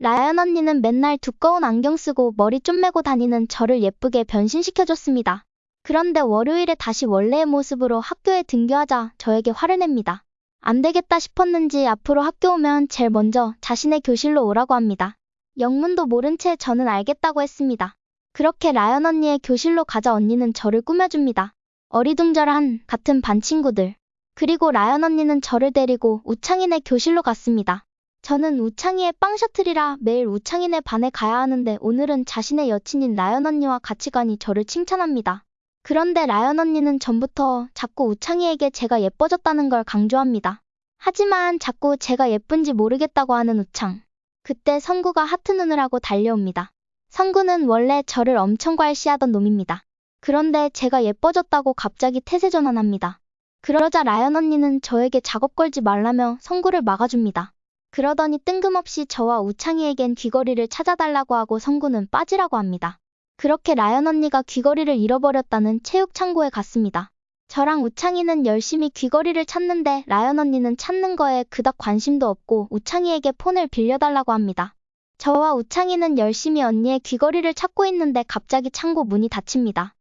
라연 언니는 맨날 두꺼운 안경 쓰고 머리 좀 매고 다니는 저를 예쁘게 변신시켜줬습니다. 그런데 월요일에 다시 원래의 모습으로 학교에 등교하자 저에게 화를 냅니다. 안 되겠다 싶었는지 앞으로 학교 오면 제일 먼저 자신의 교실로 오라고 합니다. 영문도 모른 채 저는 알겠다고 했습니다. 그렇게 라연 언니의 교실로 가자 언니는 저를 꾸며줍니다. 어리둥절한 같은 반 친구들. 그리고 라연 언니는 저를 데리고 우창이네 교실로 갔습니다. 저는 우창이의 빵 셔틀이라 매일 우창이네 반에 가야 하는데 오늘은 자신의 여친인 라연 언니와 같이 가니 저를 칭찬합니다. 그런데 라연 언니는 전부터 자꾸 우창이에게 제가 예뻐졌다는 걸 강조합니다. 하지만 자꾸 제가 예쁜지 모르겠다고 하는 우창. 그때 성구가 하트 눈을 하고 달려옵니다. 성구는 원래 저를 엄청 괄시하던 놈입니다. 그런데 제가 예뻐졌다고 갑자기 태세 전환합니다. 그러자 라연 언니는 저에게 작업 걸지 말라며 성구를 막아줍니다. 그러더니 뜬금없이 저와 우창이에겐 귀걸이를 찾아달라고 하고 성구는 빠지라고 합니다. 그렇게 라연 언니가 귀걸이를 잃어버렸다는 체육 창고에 갔습니다. 저랑 우창이는 열심히 귀걸이를 찾는데 라연 언니는 찾는 거에 그닥 관심도 없고 우창이에게 폰을 빌려달라고 합니다. 저와 우창이는 열심히 언니의 귀걸이를 찾고 있는데 갑자기 창고 문이 닫힙니다.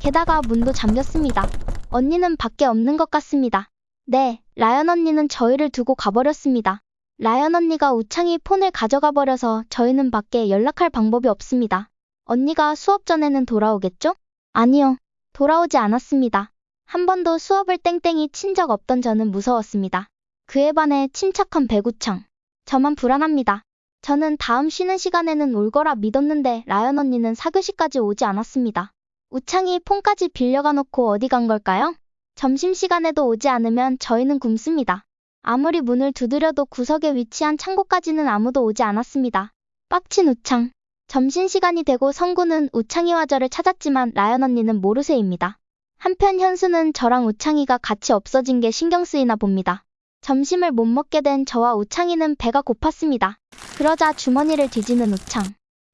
게다가 문도 잠겼습니다. 언니는 밖에 없는 것 같습니다. 네, 라연 언니는 저희를 두고 가버렸습니다. 라연 언니가 우창이 폰을 가져가 버려서 저희는 밖에 연락할 방법이 없습니다. 언니가 수업 전에는 돌아오겠죠? 아니요. 돌아오지 않았습니다. 한 번도 수업을 땡땡이 친 적 없던 저는 무서웠습니다. 그에 반해 침착한 배구창. 저만 불안합니다. 저는 다음 쉬는 시간에는 올 거라 믿었는데 라연 언니는 사교시까지 오지 않았습니다. 우창이 폰까지 빌려가 놓고 어디 간 걸까요? 점심시간에도 오지 않으면 저희는 굶습니다. 아무리 문을 두드려도 구석에 위치한 창고까지는 아무도 오지 않았습니다. 빡친 우창. 점심시간이 되고 성구는 우창이와 저를 찾았지만 라연 언니는 모르쇠입니다. 한편 현수는 저랑 우창이가 같이 없어진 게 신경 쓰이나 봅니다. 점심을 못 먹게 된 저와 우창이는 배가 고팠습니다. 그러자 주머니를 뒤지는 우창.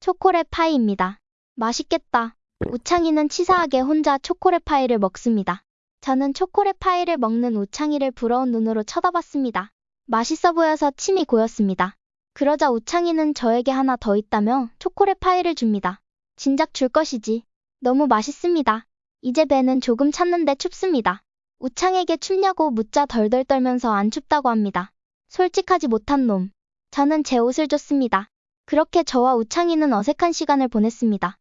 초콜릿 파이입니다. 맛있겠다. 우창이는 치사하게 혼자 초콜릿 파이를 먹습니다. 저는 초콜릿 파이를 먹는 우창이를 부러운 눈으로 쳐다봤습니다. 맛있어 보여서 침이 고였습니다. 그러자 우창이는 저에게 하나 더 있다며 초콜릿 파이를 줍니다. 진작 줄 것이지. 너무 맛있습니다. 이제 배는 조금 찼는데 춥습니다. 우창에게 춥냐고 묻자 덜덜 떨면서 안 춥다고 합니다. 솔직하지 못한 놈. 저는 제 옷을 줬습니다. 그렇게 저와 우창이는 어색한 시간을 보냈습니다.